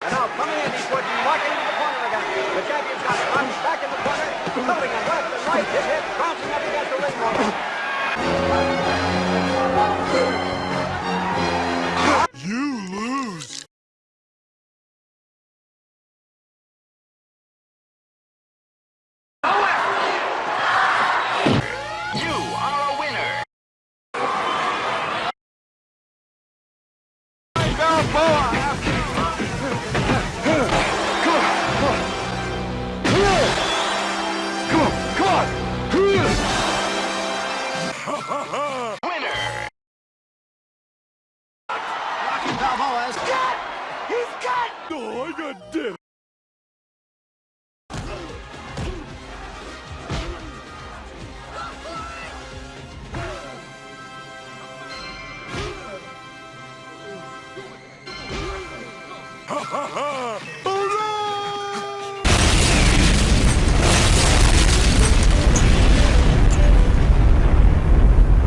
And now coming in, he's working, walking into the corner again. The champion's got. Runs back in the corner, moving and left and right. Hit, hit, bouncing up against the ring Rocky Balboa's got. He's got. Oh, I got dead. Ha ha ha!